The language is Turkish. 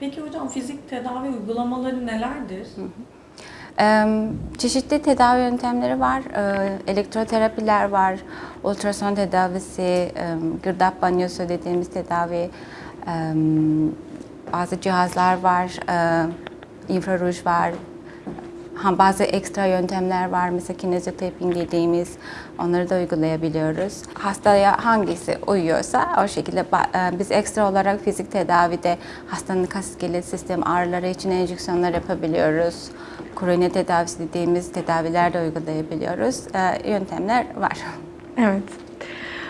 Peki hocam fizik tedavi uygulamaları nelerdir? Ee, Çeşitli tedavi yöntemleri var. Ee, Elektroterapiler var, ultrason tedavisi, gırdap banyosu dediğimiz tedavi, bazı cihazlar var, e, infraruj var, Ha, bazı ekstra yöntemler var. Mesela kinezotaping dediğimiz onları da uygulayabiliyoruz. Hastaya hangisi uyuyorsa o şekilde e, biz ekstra olarak fizik tedavide hastanın kas iskelet sistem ağrıları için enjeksiyonlar yapabiliyoruz. Koroner tedavisi dediğimiz tedaviler de uygulayabiliyoruz. E, Yöntemler var. Evet.